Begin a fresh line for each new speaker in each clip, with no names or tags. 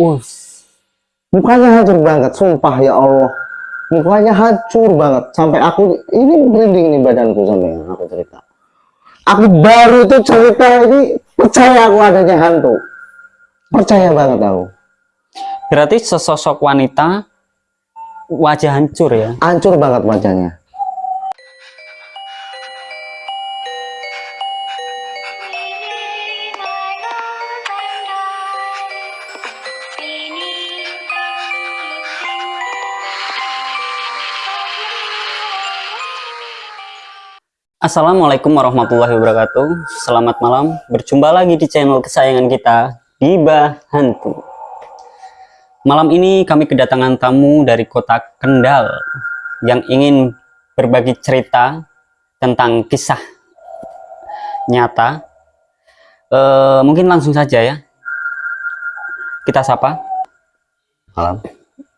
Us.
Mukanya hancur banget, sumpah ya Allah. Mukanya hancur banget sampai aku ini merinding nih badanku sampai aku cerita. Aku baru tuh cerita ini percaya aku adanya hantu. Percaya banget aku.
Berarti sesosok wanita wajah hancur ya.
Hancur banget wajahnya.
Assalamualaikum warahmatullahi wabarakatuh. Selamat malam. Berjumpa lagi di channel kesayangan kita Diba Hantu. Malam ini kami kedatangan tamu dari kota Kendal Yang ingin berbagi cerita Tentang kisah Nyata. E, Mungkin langsung saja ya. Kita sapa.
Malam.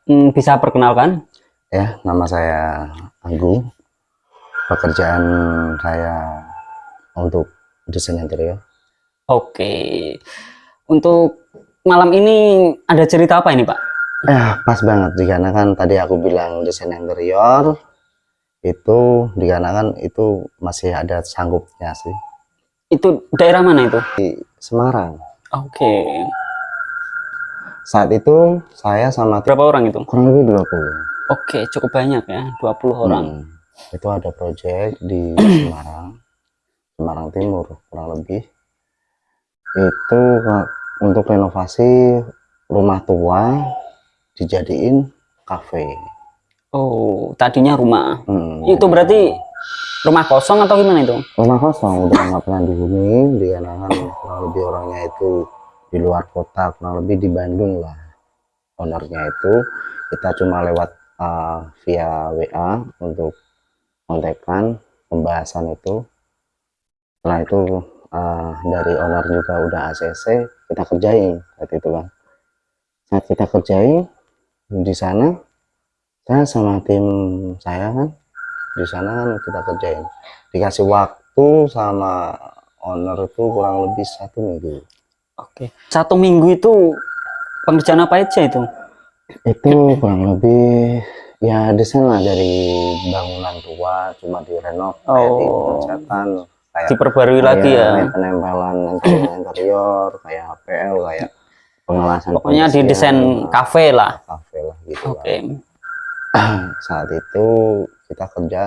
hmm, Bisa perkenalkan?
Ya, nama saya Anggu. Pekerjaan saya untuk desain interior.
Oke Untuk malam ini ada cerita apa ini Pak?
Ya, pas banget dikarenakan tadi aku bilang desain interior itu dikarenakan itu masih ada sanggupnya sih
Itu daerah mana itu?
di Semarang.
Oke
Saat itu saya sama
Berapa orang itu?
kurang lebih 20.
Oke, cukup banyak ya, 20 orang.
Hmm. Itu ada project di Semarang, Semarang Timur kurang lebih. Itu untuk renovasi rumah tua dijadiin kafe.
Oh, tadinya rumah.
Hmm.
Itu berarti rumah kosong atau gimana itu?
rumah kosong udah nggak pernah dihuni dikarenakan kurang lebih orangnya itu di luar kota kurang lebih di Bandung lah ownernya itu kita cuma lewat uh, via WA untuk kontekan pembahasan itu setelah itu uh, dari owner juga udah ACC kita kerjain saat itu kan saat kita kerjain di sana saya sama tim saya kan di sana kan kita kerjain dikasih waktu sama owner itu kurang lebih satu minggu
Oke. Satu minggu itu pengerjaan apa aja itu?
itu kurang lebih ya desain lah dari bangunan tua cuma direnov kayak di
Oh.
kayak
Diperbarui lagi
kayak
ya.
penempelan interior, interior kayak HPL kayak pengelasan
Pokoknya di desain kafe lah.
kafe lah gitu
Oke.
kan. saat itu kita kerja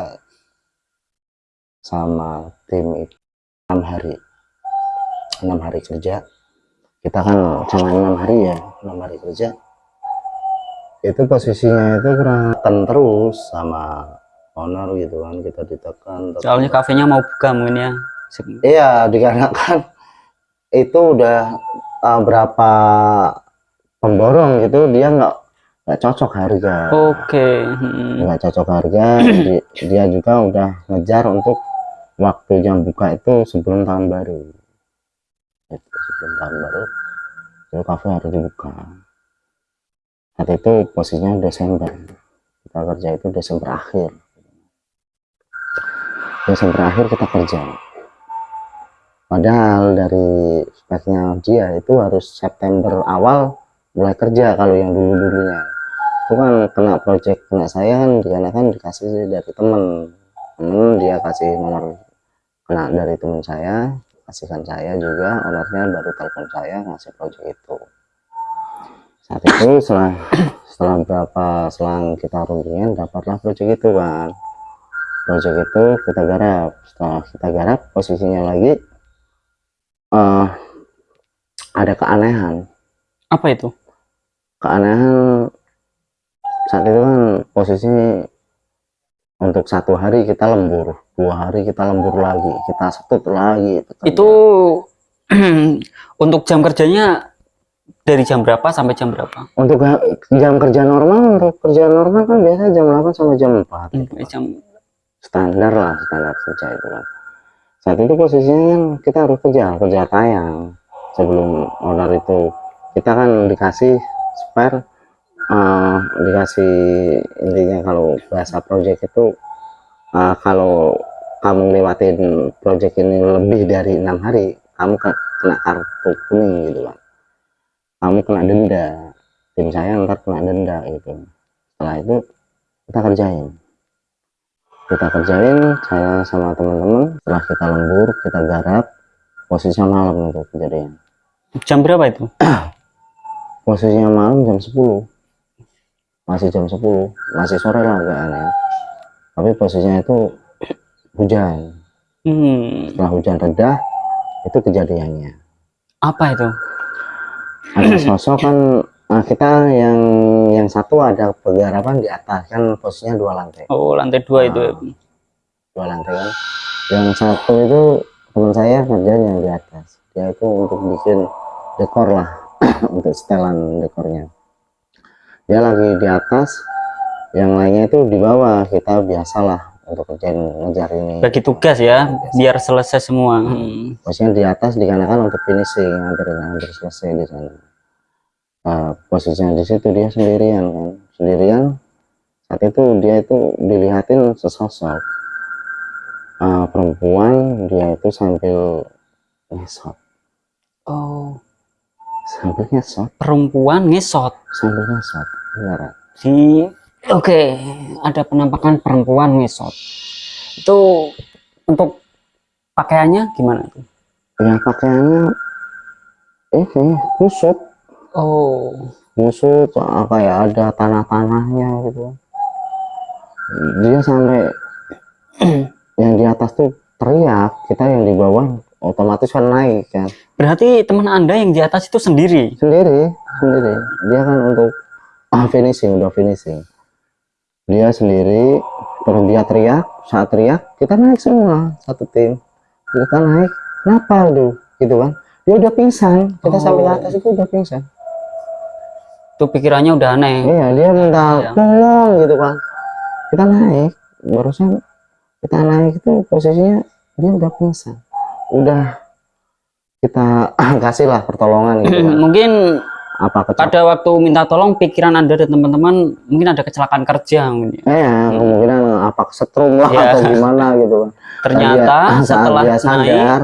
sama tim itu enam hari enam hari kerja kita kan cuma enam hari ya enam hari kerja itu posisinya itu kurang terus sama owner gitu kan kita ditekan tekan.
Soalnya kafenya mau buka mungkin ya.
iya dikarenakan itu udah uh, berapa pemborong gitu dia nggak nggak cocok harga
Oke. hmm.
nggak cocok harga di- dia juga udah ngejar untuk waktu jam buka itu sebelum tahun baru itu sebelum tahun baru itu kafe harus dibuka saat itu posisinya Desember. Kita kerja itu Desember akhir. Desember akhir kita kerja. Padahal dari speknya dia itu harus September awal mulai kerja kalau yang dulu dulunya itu kan kena project kena saya kan dikarenakan dikasih dari temen. Temen dia kasih nomor kena dari teman saya kasihkan saya juga ownernya baru telepon saya ngasih project itu saat itu setelah setelah berapa selang kita rundingan dapatlah project itu kan project itu kita garap setelah kita garap posisinya lagi eh ada keanehan
Apa itu?
keanehan saat itu kan posisi untuk satu hari kita lembur dua hari kita lembur lagi kita setut lagi kerja.
Itu untuk jam kerjanya dari jam berapa sampai jam berapa?
untuk jam kerja normal untuk kerja normal kan biasa jam 8 sampai jam 4
Sampai jam
standar lah standar kerja itu kan saat itu posisinya kan kita harus kerja kerja tayang. Sebelum owner itu kita kan dikasih spare eh, dikasih intinya kalau bahasa project itu eh, kalau kamu lewatin project ini lebih dari enam hari kamu ke- kena kartu kuning gitu kan kamu kena denda. Tim saya ntar kena denda gitu. Setelah itu kita kerjain. Kita kerjain saya sama teman-teman setelah kita lembur kita garap posisinya malam untuk kejadian.
Jam berapa itu?
posisinya malam jam 10 masih jam 10 masih sore lah agak aneh. Tapi posisinya itu hujan.
Hmm,
setelah hujan reda itu kejadiannya.
Apa itu?
Ada sosok kan nah, kita yang yang satu ada penggarapan di atas kan posisinya dua lantai
Oh, lantai dua itu. ya.
dua lantai kan yang satu itu teman saya kerjanya di atas dia itu untuk bikin dekor lah untuk setelan dekornya dia lagi di atas yang lainnya itu di bawah kita biasalah untuk kerjain ngejar ini.
Bagi tugas ya, biar selesai semua. Hmm.
posisinya di atas dikarenakan untuk finishing hampir hampir selesai di sana. Nah, posisinya di situ dia sendirian kan. Sendirian saat itu dia itu dilihatin sesosok. Ah, perempuan dia itu sambil ngesot.
Oh,
sambil ngesot.
Perempuan ngesot.
sambil ngesot beneran.
Di Oke, ada penampakan perempuan ngesot. Itu untuk pakaiannya gimana itu?
ya pakaiannya ini kusut
Oh,
kusut apa ya ada tanah-tanahnya gitu dia sampai yang di atas tuh teriak kita yang di bawah otomatis kan naik kan
berarti teman Anda yang di atas itu sendiri.
sendiri sendiri dia kan untuk ah, finishing udah finishing dia sendiri terus dia teriak saat teriak kita naik semua satu tim. Kita naik kenapa tuh gitu kan? Dia udah pingsan kita sampai
Oh.
atas itu udah pingsan.
Itu pikirannya udah aneh.
iya dia minta tolong gitu kan? Kita naik barusan kita naik itu posisinya dia udah pingsan. Udah kita kasih lah pertolongan gitu kan.
Mungkin
apa kecelakaan?
Pada waktu minta tolong pikiran Anda dan teman-teman mungkin ada kecelakaan kerja mungkin ya.
eh kemungkinan apa kesetrum lah
Iya.
atau gimana gitu. Kan
Ternyata
Dia- saat
setelah
dia
naik
sadar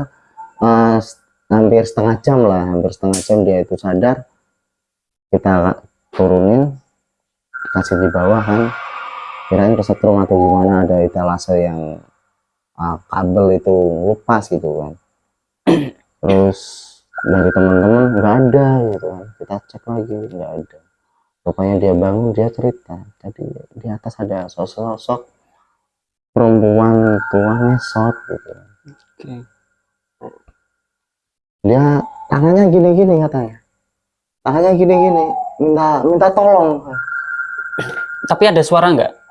eh, hampir setengah jam lah hampir setengah jam dia itu sadar kita turunin kasih di bawah kan. Kirain kesetrum atau gimana ada etalase yang ah, kabel itu lepas gitu kan. Terus dari teman-teman nggak ada gitu kan. Kita cek lagi nggak ada. Rupanya dia bangun dia cerita. Tadi di atas ada sosok-sosok perempuan tua ngesot gitu.
Oke.
dia tangannya gini-gini katanya. Tangannya gini-gini minta minta tolong.
Tapi ada suara nggak?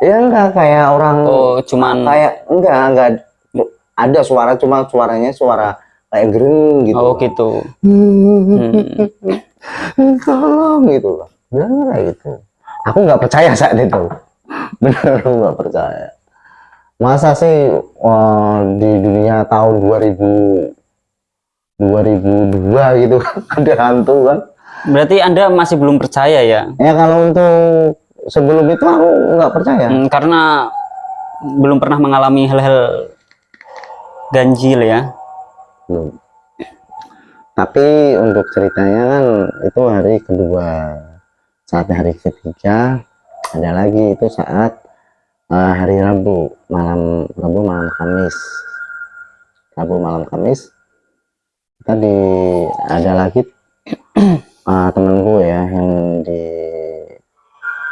ya enggak kayak orang
Oh, cuman
kayak enggak enggak ada suara cuma suaranya suara kayak gering gitu.
Oh gitu.
tolong gitu loh. Bener kayak gitu. Aku nggak percaya saat itu. Bener aku nggak percaya. Masa sih wah, di dunia tahun 2000 2002 gitu ada hantu kan?
Berarti Anda masih belum percaya ya?
ya kalau untuk sebelum itu aku nggak percaya.
Hmm, karena belum pernah mengalami hal-hal ganjil ya.
Belum tapi untuk ceritanya kan itu hari kedua. Saat hari ketiga ada lagi itu saat eh, hari Rabu malam Rabu malam Kamis. Rabu malam Kamis kita di ada lagi eh, temenku ya yang di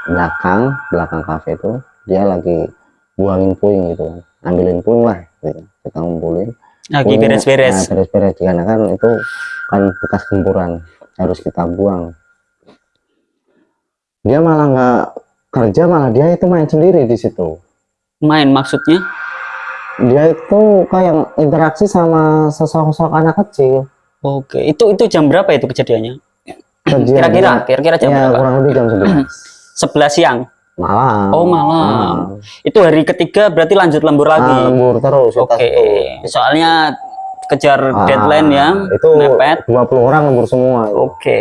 belakang belakang kafe itu dia lagi buangin puing gitu ambilin puing lah gitu. kita ngumpulin
Lagi
Puingnya,
beres-beres.
nah, beres-beres dikarenakan itu kan bekas gempuran harus kita buang dia malah nggak kerja malah dia itu main sendiri di situ
Main maksudnya?
dia itu kayak interaksi sama sosok-sosok anak kecil
Oke, itu itu jam berapa itu kejadiannya? Kira-kira, kira-kira jam
ya,
berapa?
kurang lebih jam 11
11 siang.
Malam
Oh, malam. Itu hari ketiga berarti lanjut lembur
Ah,
lagi.
lembur terus
Oke,
tuh.
soalnya kejar
Ah,
deadline ya,
itu
mepet.
20 orang lembur semua.
Oke,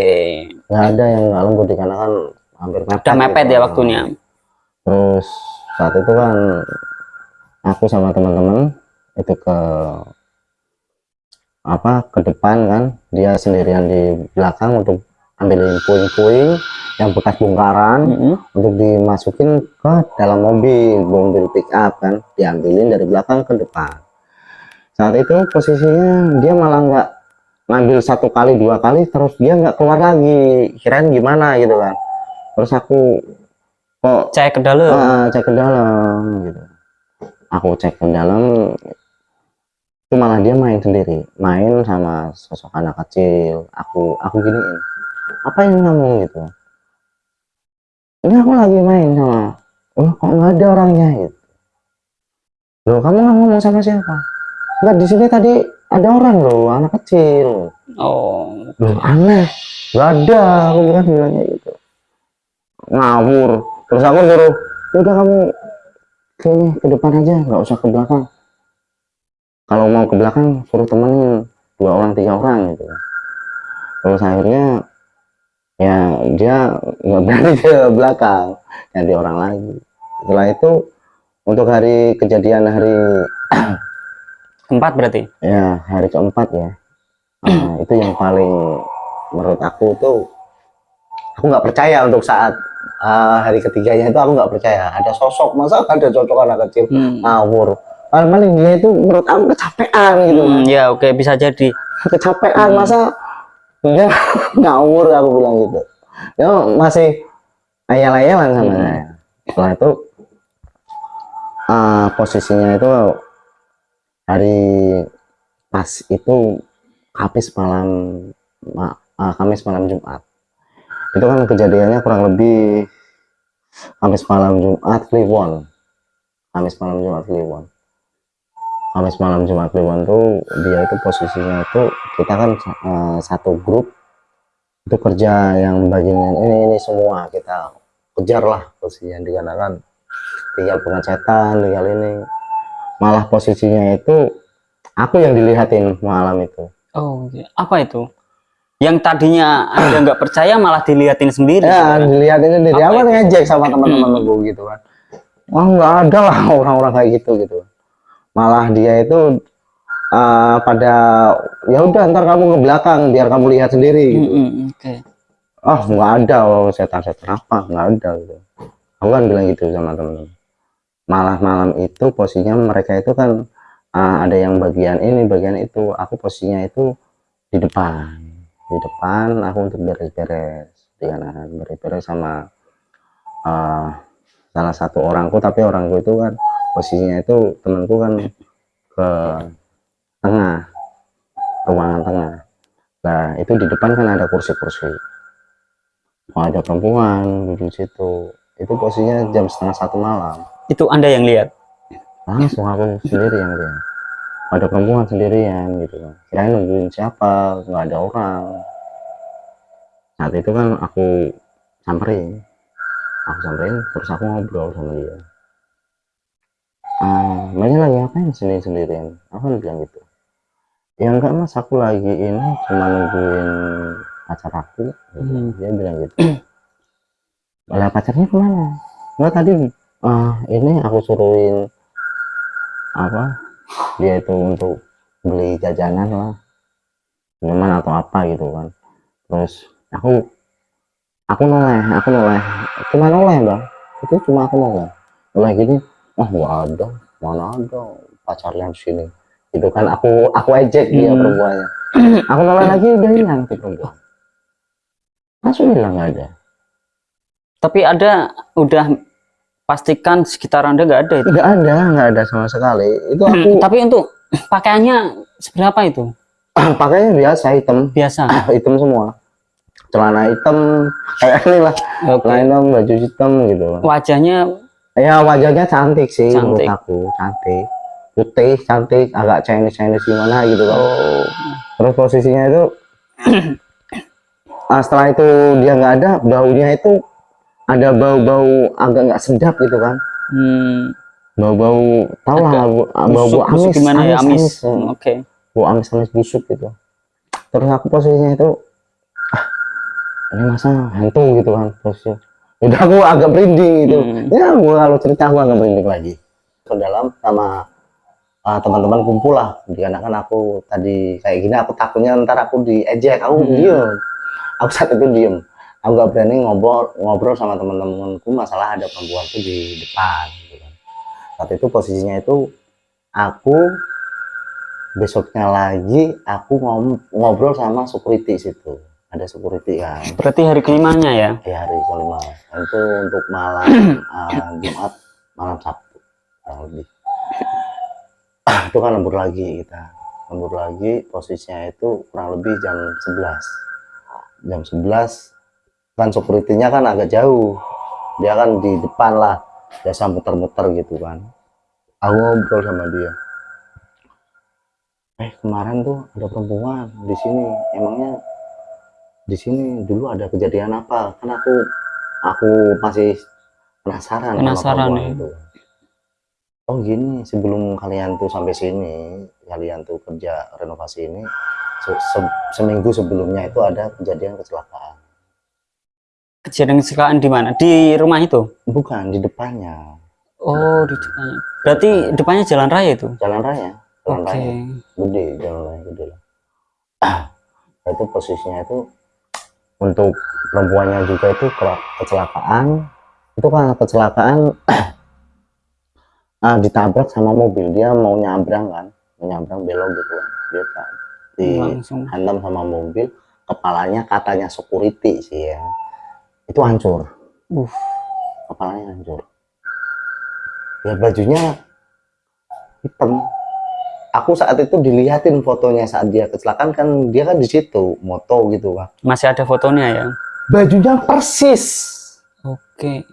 nggak ada yang nggak lembur dikarenakan hampir mepet
udah mepet
gitu.
ya waktunya.
terus saat itu kan aku sama teman-teman itu ke apa ke depan kan dia sendirian di belakang untuk ambilin puing-puing yang bekas bongkaran
Mm-mm.
untuk dimasukin ke dalam mobil mobil pick up kan diambilin dari belakang ke depan. Saat itu posisinya dia malah nggak ngambil satu kali dua kali terus dia nggak keluar lagi. Kirain gimana gitu kan. Terus aku kok
cek ke dalam.
Ah, cek ke dalam gitu. Aku cek ke dalam itu malah dia main sendiri. Main sama sosok anak kecil. Aku aku giniin apa yang kamu gitu? Ini aku lagi main sama oh kok nggak ada orangnya? gitu. Loh kamu nggak ngomong sama siapa? Nggak di sini tadi ada orang loh anak kecil.
Oh.
Loh aneh. Nggak ada aku bilang bilangnya gitu. Ngawur. Terus aku suruh udah kamu kayaknya ke depan aja nggak usah ke belakang. Kalau mau ke belakang suruh temenin dua orang tiga orang gitu. Terus akhirnya ya dia nggak berani ke belakang ganti orang lagi. Setelah itu untuk hari kejadian hari
keempat berarti?
Ya hari keempat ya. Nah, itu yang paling menurut aku tuh aku nggak percaya untuk saat ah, hari ketiganya itu aku nggak percaya. Ada sosok masa ada cocok anak kecil
Hmm.
ngawur? Paling paling dia itu menurut aku kecapean gitu
Hmm, ya oke bisa jadi.
Kecapean
Hmm.
masa dia ngawur aku bilang gitu. Ya masih ayal-ayalan sama
Hmm.
saya. Setelah itu ah, posisinya itu hari pas itu habis malam ma- ah, Kamis malam Jumat. Itu kan kejadiannya kurang lebih Kamis malam Jumat Kliwon. Kamis malam Jumat Kliwon. Kamis malam Jumat Kliwon tuh dia itu posisinya itu kita kan eh, satu grup itu kerja yang bagian ini ini semua kita kejar lah posisinya dikarenakan tinggal pengecetan tinggal ini. Malah posisinya itu aku yang dilihatin malam itu.
Oh oke. apa itu? Yang tadinya anda nggak percaya malah diliatin sendiri
ya dilihatin sendiri.
Apa
aku ngejek sama teman-teman aku gitu kan? Wah nggak ada lah orang-orang kayak gitu gitu malah dia itu eh, pada ya udah ntar kamu ke belakang biar kamu lihat sendiri gitu.
Mm-mm, oke.
Oh nggak ada oh, setan-setan apa nggak ada gitu. Aku kan bilang gitu sama teman-teman malah malam itu posisinya mereka itu kan ah, ada yang bagian ini bagian itu. Aku posisinya itu di depan. Di depan aku untuk beres-beres dengan beres-beres sama ah, salah satu orangku. Tapi orangku itu kan posisinya itu temanku kan ke tengah. Ruangan tengah. Nah itu di depan kan ada kursi-kursi. Oh, ada perempuan duduk situ. Itu posisinya jam setengah satu malam.
Itu anda yang lihat?
Langsung aku sendiri yang lihat ada perempuan sendirian gitu kan. Kirain nungguin siapa nggak ada orang. Saat itu kan aku samperin. Aku samperin terus aku ngobrol sama dia. Ah banyak lagi ngapain sendiri sendirian? Aku kan bilang gitu ya enggak mas. Aku lagi ini cuma nungguin pacar aku.
Hmm.
dia bilang gitu. Lah pacarnya ke mana? Enggak tadi ah ini aku suruhin apa dia itu untuk beli jajanan lah. Minuman atau apa gitu kan. Terus aku aku noleh aku noleh. Cuma noleh bang. Itu cuma aku noleh. Noleh gini oh nggak ada mana ada pacarnya di sini itu kan aku aku ejek dia
Hmm.
perempuannya. Aku noleh lagi udah hilang tuh perempuan. Langsung hilang ada
tapi ada udah pastikan sekitar anda nggak ada itu?
Nggak ada nggak ada sama sekali. Itu aku
Hmm, tapi untuk pakaiannya seberapa itu?
Pakainya biasa hitam.
Biasa.
Hitam semua. Celana hitam kayak ini lah celana hitam baju hitam gitu.
Wajahnya
ya wajahnya cantik sih menurut
Cantik.
aku. Cantik putih cantik agak Chinese Chinese gimana gitu kan.
Oh
terus posisinya itu ah, setelah itu dia nggak ada baunya itu ada bau-bau agak nggak sedap gitu kan.
Hmm,
bau-bau tau lah bau- bau-bau amis
gimana ya? amis,
amis,
Hmm, oke.
Bau amis amis busuk gitu. Terus aku posisinya itu ah ini masa hantu gitu kan posisinya udah aku agak merinding gitu.
Hmm.
ya gua kalau cerita aku agak merinding lagi. Ke dalam sama ah, teman-teman kumpul lah. Dikarenakan aku tadi kayak gini aku takutnya ntar aku diejek. Aku
Hmm.
diem. Aku saat itu diem. Aku nggak berani ngobrol ngobrol sama teman-temanku. Masalah ada perempuan tuh di depan gitu kan. saat itu posisinya itu aku besoknya lagi aku ngobrol sama security situ. Ada security kan.
Berarti hari kelimanya ya?
di hari kelima. Itu untuk malam uh, Jumat malam Sabtu kurang lebih itu kan lembur lagi kita. Lembur lagi posisinya itu kurang lebih jam 11 jam 11 kan security-nya kan agak jauh. Dia kan di depan lah biasa muter-muter gitu kan. Aku ngobrol sama dia. Eh kemarin tuh ada perempuan di sini. Emangnya di sini dulu ada kejadian apa? Kan aku aku masih penasaran sama
Penasaran,
perempuan
ya.
itu oh gini sebelum kalian tuh sampai sini kalian tuh kerja renovasi ini se- se- seminggu sebelumnya itu ada kejadian kecelakaan
Kejadian kecelakaan di mana? Di rumah itu?
bukan di depannya
Oh, di depannya. Berarti depannya jalan raya itu?
jalan raya jalan
Oke.
raya gede jalan raya gede lah Nah, itu posisinya itu untuk perempuannya juga itu ke- kecelakaan itu kan kecelakaan ah, ditabrak sama mobil. Dia mau nyabrang kan? Mau nyabrang belok gitu kan. Dia
Langsung.
dihantam sama mobil. Kepalanya katanya security sih ya. Itu hancur.
Uh,
kepalanya hancur. Ya bajunya hitam. Aku saat itu dilihatin fotonya saat dia kecelakaan kan dia kan di situ moto gitu kan
masih ada fotonya ya?
bajunya persis.
Oke.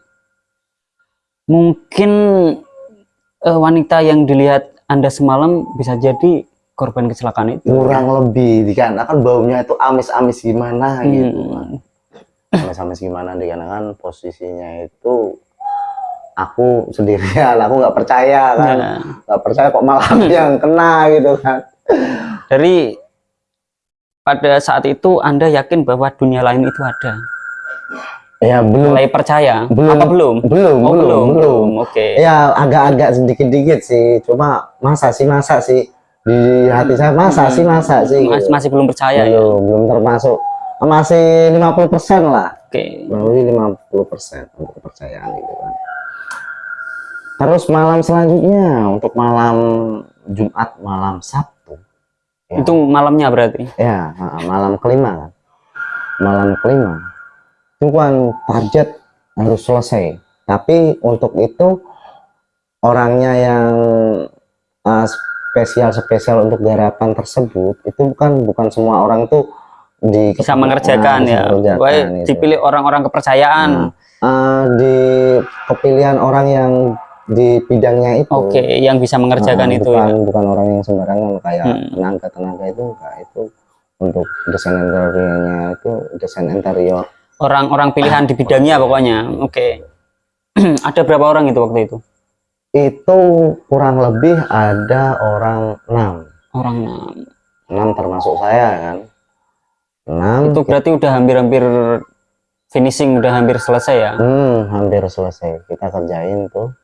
Mungkin eh, wanita yang dilihat Anda semalam bisa jadi korban kecelakaan itu.
kurang lebih dikarenakan baunya itu amis-amis gimana gitu kan
Hmm.
amis-amis gimana dikarenakan posisinya itu aku sendirian aku nggak percaya kan
Ya.
nggak percaya kok malah yang kena gitu kan
Dari pada saat itu Anda yakin bahwa dunia lain itu ada?
Ya belum
Mulai percaya?
Belum.
Apa belum?
belum
Oh,
belum belum
Oke.
ya agak-agak sedikit-dikit sih cuma masa sih masa sih di hati saya masa sih masa sih
Mas- masih belum percaya ya?
belum belum termasuk masih 50% lah
Oke.
kurang lebih 50% untuk kepercayaan gitu kan terus malam selanjutnya untuk malam Jumat malam Sabtu Ya.
Itu malamnya berarti?
ya malam kelima kan malam kelima kan target harus selesai tapi untuk itu orangnya yang uh, spesial spesial untuk garapan tersebut itu bukan bukan semua orang tuh di
Bisa mengerjakan ya?
mengerjakan
Pokoknya
itu.
dipilih orang-orang kepercayaan.
Nah, eh, di kepilihan orang yang di bidangnya itu
Oke, yang bisa mengerjakan
Nah,
itu
bukan
ya.
bukan orang yang sembarangan kayak
Hmm.
tenaga tenaga itu enggak itu untuk desain interiornya itu desain interior
Orang-orang pilihan di bidangnya pokoknya. Oke. Ada berapa orang itu waktu itu?
itu kurang lebih ada orang enam
Orang
enam termasuk saya kan enam
itu berarti udah hampir-hampir finishing, udah hampir selesai ya.
hmm, hampir selesai kita kerjain tuh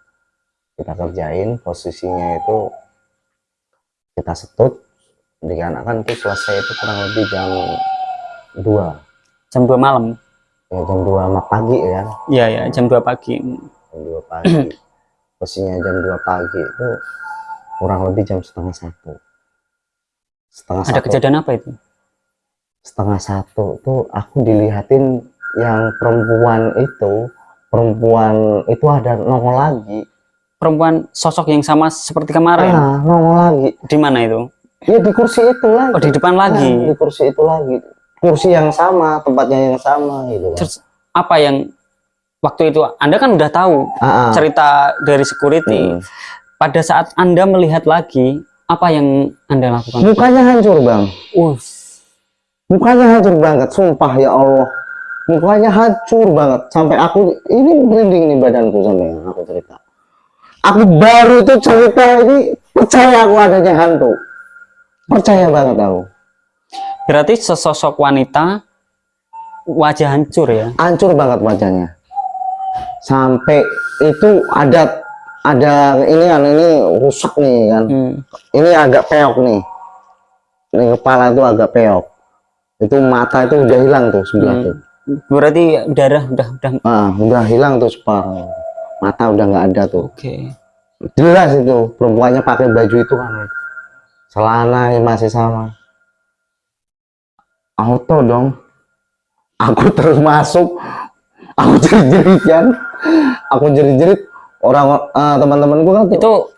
kita kerjain posisinya itu kita setut dikarenakan itu selesai itu kurang lebih jam 2
Jam 2 malam.
Ya jam 2 pagi ya
Iya ya, jam 2 pagi.
jam 2 pagi posisinya jam 2 pagi itu kurang lebih jam setengah satu setengah
Ada
satu
kejadian apa itu?
setengah satu tuh aku dilihatin yang perempuan itu perempuan itu ada nongol lagi
Perempuan sosok yang sama seperti kemarin.
ah nongol lagi
Di mana itu?
ya di kursi itu lagi
Oh, di depan lagi.
di kursi itu lagi kursi yang sama tempatnya yang sama gitu kan
Terus apa yang waktu itu Anda kan udah tahu
Ah, ah.
cerita dari security.
Hmm.
Pada saat Anda melihat lagi, apa yang Anda lakukan?
mukanya hancur bang
Uh,
mukanya hancur banget sumpah ya Allah mukanya hancur banget sampai aku ini merinding nih badanku sampai yang aku cerita aku baru tuh cerita ini percaya aku adanya hantu percaya banget aku
berarti sesosok wanita wajah hancur ya?
hancur banget wajahnya. Sampai itu ada ada ini kan ini rusak nih kan.
Hmm.
ini agak peok nih. Ini kepala itu agak peok. Itu mata itu udah hilang tuh sebelah
Hmm.
tuh.
Berarti darah udah udah
ah udah hilang tuh separuh mata udah nggak ada tuh.
Oke.
jelas itu perempuannya pakai baju itu kan. Celana masih sama auto dong. Aku terus masuk aku jerit-jerit kan aku jerit-jerit. Orang eh, teman-temanku kan
Itu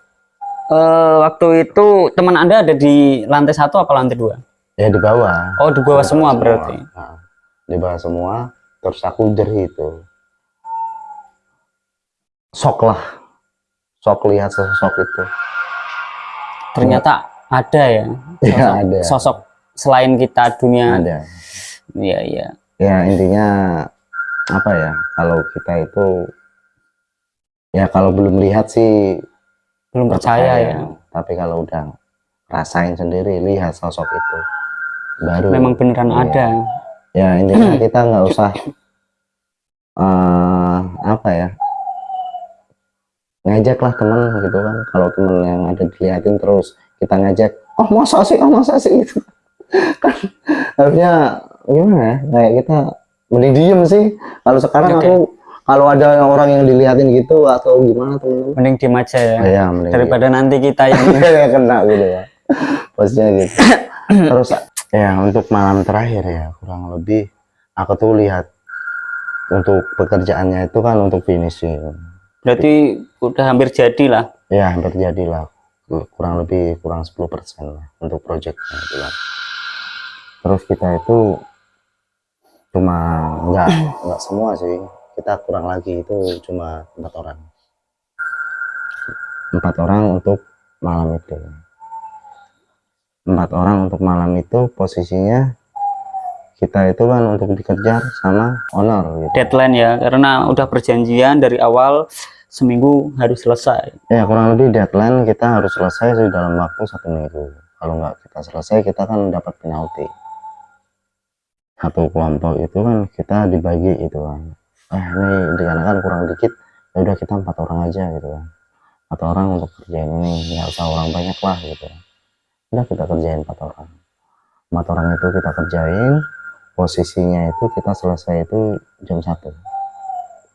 eh, waktu itu teman Anda ada di lantai satu apa lantai dua?
ya di bawah.
Oh, di bawah semua berarti.
Nah, di bawah semua. Terus aku jerit itu sok lah. Sok lihat sosok itu.
Ternyata ada ya.
Iya,
sosok,
ada.
sosok selain kita dunia.
ada
Iya, iya.
ya intinya apa ya kalau kita itu ya kalau belum lihat sih
Belum percaya ya.
tapi kalau udah rasain sendiri lihat sosok itu baru
Memang beneran
Iya.
ada.
ya intinya kita nggak usah eh apa ya ngajak lah temen gitu kan kalau temen yang ada diliatin terus kita ngajak oh masa sih oh masa sih gitu kan harusnya gimana ya? Kayak kita mending diem sih. Kalau sekarang
Oke.
aku kalau ada orang yang diliatin gitu atau gimana temen-temen
Mending diem aja ya.
ya mending
Daripada nanti kita yang
ya kena gitu ya. Posnya gitu. Terus ya untuk malam terakhir ya kurang lebih aku tuh lihat untuk pekerjaannya itu kan untuk finishing.
Berarti udah hampir jadi lah.
ya hampir jadilah kurang lebih kurang 10% lah untuk projectnya itu terus kita itu cuma nggak nggak semua sih. Kita kurang lagi itu cuma empat orang. Empat orang untuk malam itu. Empat orang untuk malam itu posisinya kita itu kan untuk dikejar sama owner gitu.
Deadline ya, karena udah perjanjian dari awal seminggu harus selesai.
ya kurang lebih deadline kita harus selesai dalam waktu satu minggu. Kalau nggak kita selesai kita kan dapat penalti satu kelompok itu kan kita dibagi itu kan. Eh ini dikarenakan kurang dikit ya udah kita empat orang aja gitu kan. Empat orang untuk kerjain ini nggak usah orang banyak lah gitu. Udah kita kerjain empat orang. Empat orang itu kita kerjain posisinya itu kita selesai itu jam satu.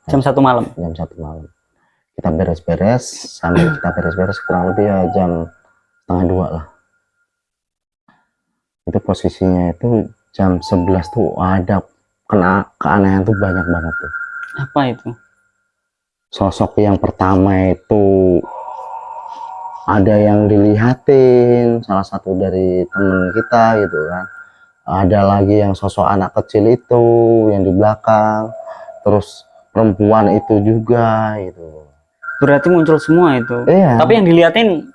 Jam satu malam.
jam satu malam. Kita beres-beres sambil kita beres-beres kurang lebih ya jam setengah dua lah. Itu posisinya itu jam 11 tuh ada kena keanehan tuh banyak banget tuh
Apa itu?
sosok yang pertama itu ada yang dilihatin salah satu dari temen kita gitu kan ada lagi yang sosok anak kecil itu yang di belakang terus perempuan itu juga gitu
Berarti muncul semua itu.
iya
Tapi yang diliatin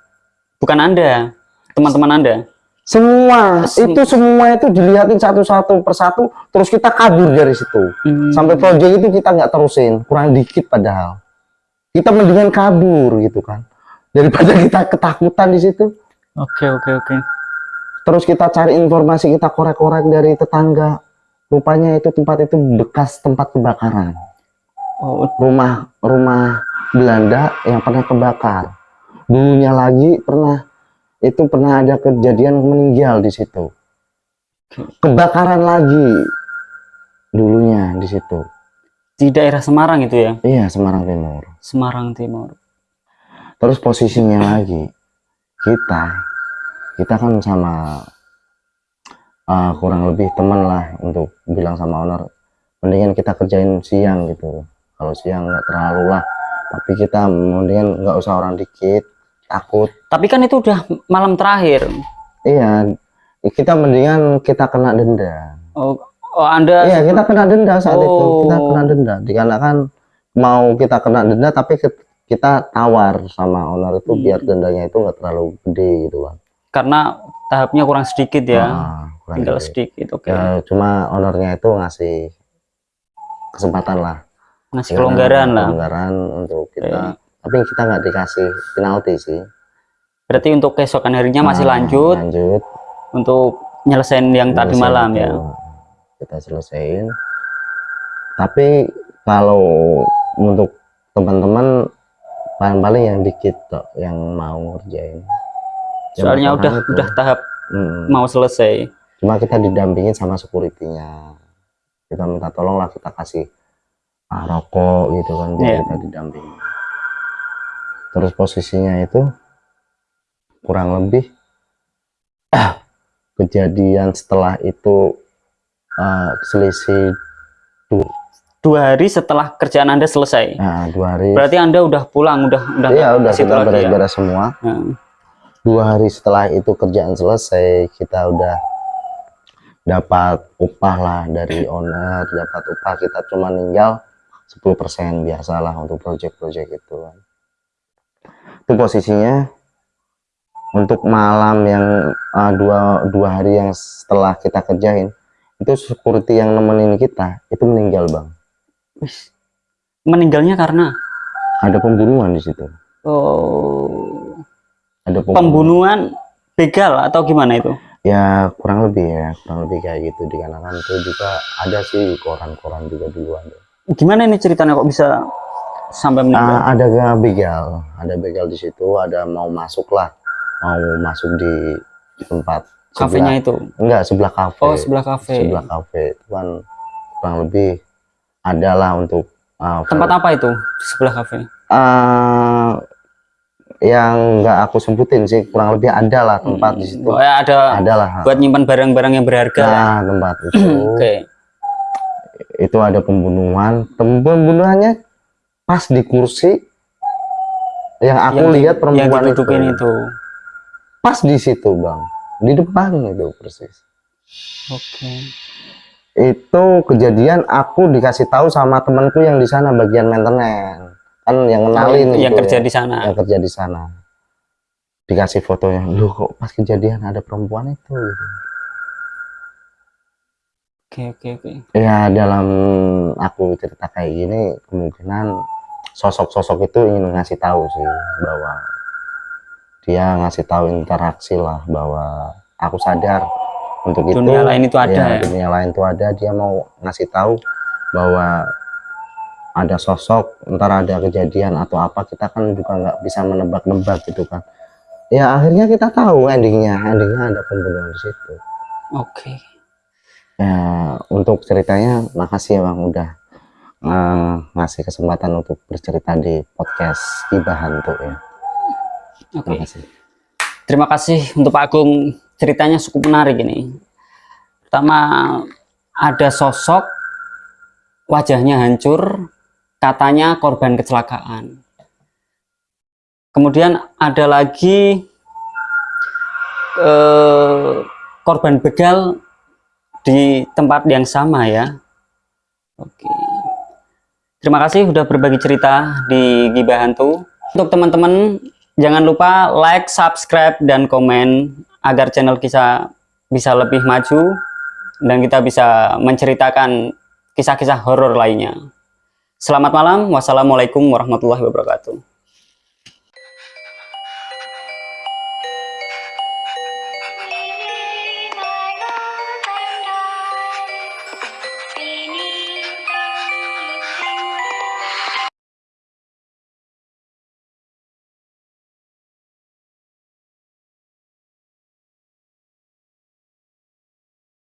bukan Anda, teman-teman Anda.
Semua
Sem-
itu semua itu dilihatin satu-satu persatu terus kita kabur dari situ.
Hmm.
sampai proyek itu kita nggak terusin kurang dikit padahal. Kita mendingan kabur gitu kan daripada kita ketakutan di situ.
Oke, oke, oke.
terus kita cari informasi kita korek-korek dari tetangga. Rupanya itu tempat itu bekas tempat kebakaran.
Oh,
rumah rumah Belanda yang pernah kebakar. Dulunya lagi pernah itu pernah ada kejadian meninggal di situ. Kebakaran lagi dulunya di situ.
Di daerah Semarang itu ya?
iya Semarang Timur.
Semarang Timur.
terus posisinya lagi kita kita kan sama uh, kurang lebih teman lah untuk bilang sama owner mendingan kita kerjain siang gitu. Kalau siang nggak terlalu lah tapi kita mendingan nggak usah orang dikit takut
Tapi kan itu udah malam terakhir.
iya kita mendingan kita kena denda
Oh, oh Anda
iya kita kena denda saat itu kita
Oh.
kena denda dikarenakan mau kita kena denda tapi kita tawar sama owner itu
Hmm.
biar dendanya itu nggak terlalu gede gitu kan
karena tahapnya kurang sedikit ya.
Ah, kurang
Tinggal
gede.
sedikit, oke.
Ya, cuma ownernya itu ngasih kesempatan lah
Ngasih kelonggaran lah.
kelonggaran untuk kita
Oke.
Tapi kita nggak dikasih penalti sih
Berarti untuk keesokan harinya masih
Ah,
lanjut
lanjut
untuk nyelesain yang tadi
Selesai
malam
itu.
ya.
kita selesaiin tapi kalau untuk teman-teman paling-paling yang dikit yang mau ngerjain
Soalnya udah
itu.
udah tahap
Mm,
mau selesai.
cuma kita didampingin sama securitynya kita minta tolong lah kita kasih ah, rokok gitu kan biar
Iya.
kita didampingin terus posisinya itu kurang lebih kejadian setelah itu eh, selisih
Dua hari setelah kerjaan Anda selesai.
nah, dua hari
Berarti Anda udah pulang, udah udah
Iya udah
lagi ya?
beres-beres semua
Nah,
dua hari setelah itu kerjaan selesai kita udah dapat upah lah dari owner dapat upah kita cuma ninggal 10% biasalah untuk project-project itu kan itu posisinya untuk malam yang uh, dua dua hari yang setelah kita kerjain. Itu security yang nemenin kita itu meninggal bang.
Wis. Meninggalnya karena?
Ada pembunuhan di situ.
Oh,
ada
pembunuhan. Begal atau gimana itu?
ya kurang lebih ya kurang lebih kayak gitu. Dikarenakan itu juga ada sih koran-koran juga dulu ada
Gimana ini ceritanya? Kok bisa sampai meninggal?
Ah, ada begal ada begal di situ ada mau masuk lah mau masuk di tempat
Kafenya itu.
enggak sebelah kafe
Oh, sebelah kafe.
sebelah kafe itu kan kurang lebih adalah untuk ah,
Tempat apa itu? Sebelah kafe.
ah, yang nggak aku sebutin sih kurang lebih ada lah tempat di situ
Oh, ya, ada
ada lah
buat nyimpan barang-barang yang berharga.
nah tempat itu
Oke.
itu ada pembunuhan pembunuhannya pas di kursi yang aku
Yang
lihat
yang
perempuan itu
didudukin itu.
pas di situ bang di depan itu persis
Oke.
itu kejadian aku dikasih tahu sama temanku yang di sana bagian maintenance kan yang kenalin
yang
gitu
kerja
ya,
di sana.
yang kerja di sana dikasih fotonya lu kok pas kejadian ada perempuan itu.
Oke, oke, oke.
ya dalam aku cerita kayak gini kemungkinan sosok-sosok itu ingin ngasih tahu sih bahwa dia ngasih tahu interaksi lah bahwa aku sadar untuk itu
Dunia lain itu ada
ya,
ya?
dunia lain itu ada dia mau ngasih tahu bahwa ada sosok ntar ada kejadian atau apa kita kan juga nggak bisa menebak-nebak gitu kan ya akhirnya kita tahu endingnya endingnya ada pembunuhan di situ
Oke.
ya untuk ceritanya makasih ya bang udah eh, ngasih kesempatan untuk bercerita di podcast Gibah Hantu ya
Oke.
makasih
Terima kasih untuk Pak Agung. Ceritanya cukup menarik ini. Pertama ada sosok wajahnya hancur, katanya korban kecelakaan. Kemudian ada lagi eh, korban begal di tempat yang sama ya. Oke. Terima kasih sudah berbagi cerita di Gibah Hantu. Untuk teman-teman jangan lupa like, subscribe dan komen agar channel kita bisa lebih maju dan kita bisa menceritakan kisah-kisah horor lainnya. Selamat malam. Wassalamualaikum warahmatullahi wabarakatuh.